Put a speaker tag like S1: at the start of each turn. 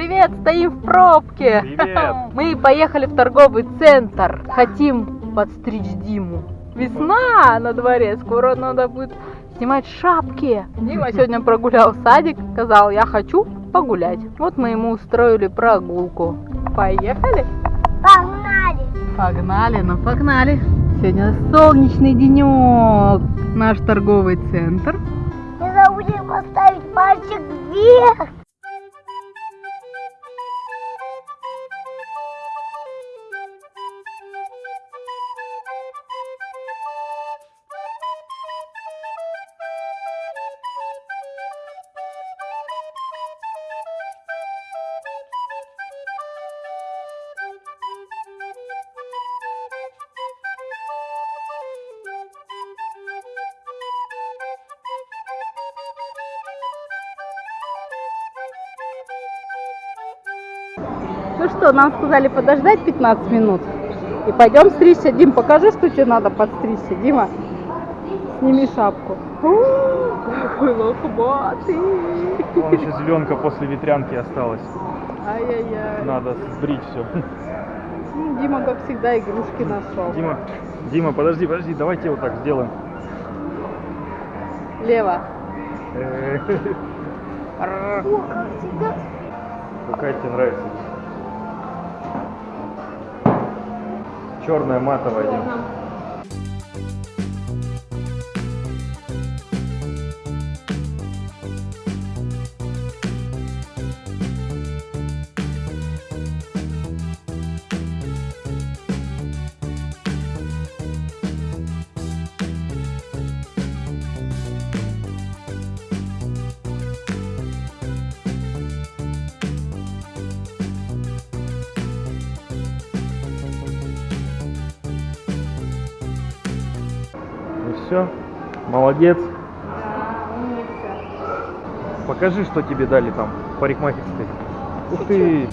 S1: Привет, стоим в пробке.
S2: Привет.
S1: Мы поехали в торговый центр. Хотим подстричь Диму. Весна на дворе, скоро надо будет снимать шапки. Дима сегодня прогулял садик, сказал, я хочу погулять. Вот мы ему устроили прогулку. Поехали?
S3: Погнали!
S1: Погнали, ну погнали. Сегодня солнечный денек. Наш торговый центр.
S3: Не забудем поставить пальчик вверх.
S1: Ну что, нам сказали подождать 15 минут. И пойдем стричься. Дим, покажи, что тебе надо подстричься. Дима, сними шапку. Какой лохматый.
S2: Вон еще зеленка после ветрянки осталась.
S1: Ай-яй-яй.
S2: Надо сбрить все.
S1: Ну, Дима, как всегда, игрушки нашел.
S2: Дима, Дима, подожди, подожди, давайте вот так сделаем.
S1: Лево.
S3: О, как всегда.
S2: Какая тебе нравится? Черная матовая, Дима. Все, молодец. Покажи, что тебе дали там в парикмахерской. Ух ты!